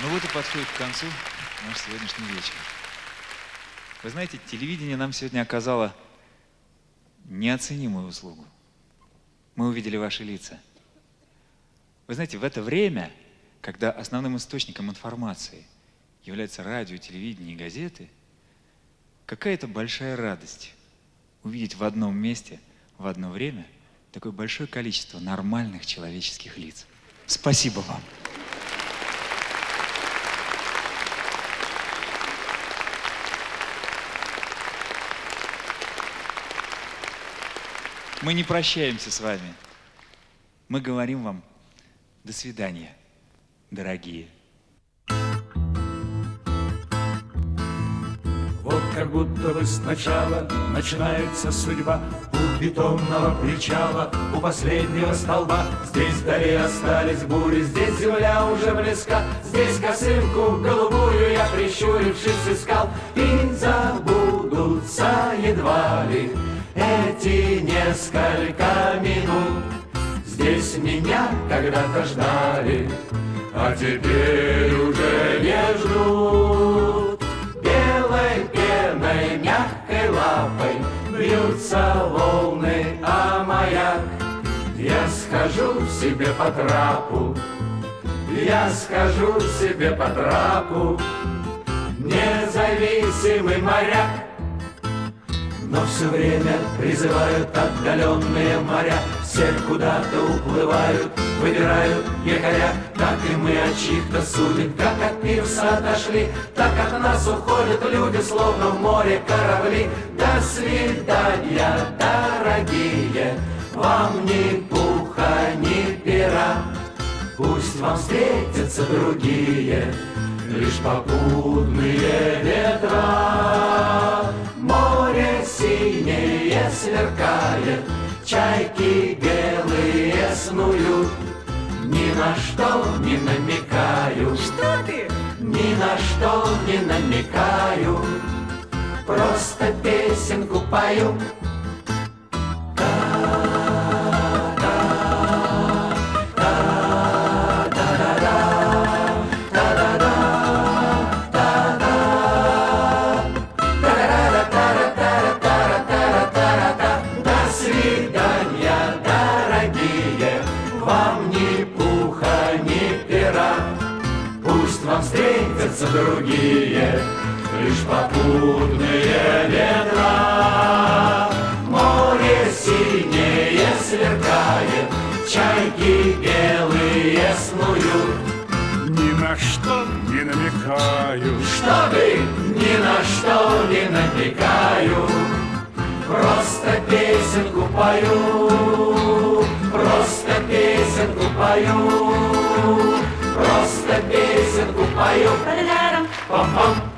Ну вот и подходит к концу наш сегодняшний вечер. Вы знаете, телевидение нам сегодня оказало неоценимую услугу. Мы увидели ваши лица. Вы знаете, в это время, когда основным источником информации является радио, телевидение и газеты, какая-то большая радость увидеть в одном месте, в одно время такое большое количество нормальных человеческих лиц. Спасибо вам. Мы не прощаемся с вами. Мы говорим вам до свидания, дорогие. Вот как будто бы сначала начинается судьба У бетонного причала, у последнего столба Здесь вдали остались бури, здесь земля уже близка Здесь косынку голубую я, прищурившись, искал эти несколько минут. Здесь меня когда-то ждали, а теперь уже не ждут. Белой пеной, мягкой лапой бьются волны, а маяк. Я схожу себе по трапу, я схожу себе по трапу. Независимый моряк но все время призывают отдаленные моря. Все куда-то уплывают, выбирают якоря. Как и мы от чьих-то судеб, как от пирса отошли. Так от нас уходят люди, словно в море корабли. До свидания, дорогие, вам ни пуха, ни пера. Пусть вам встретятся другие, лишь попутные ветра чайки белые снуют. Ни на что не намекаю. Что ты? Ни на что не намекаю. Просто песенку пою. Встретятся другие, Лишь попутные ветра. Море синее сверкает, Чайки белые снуют. Ни на что не намекаю, Что ты ни на что не намекаю, Просто песенку пою, просто песенку пою. Просто песенку пою. Пам-пам.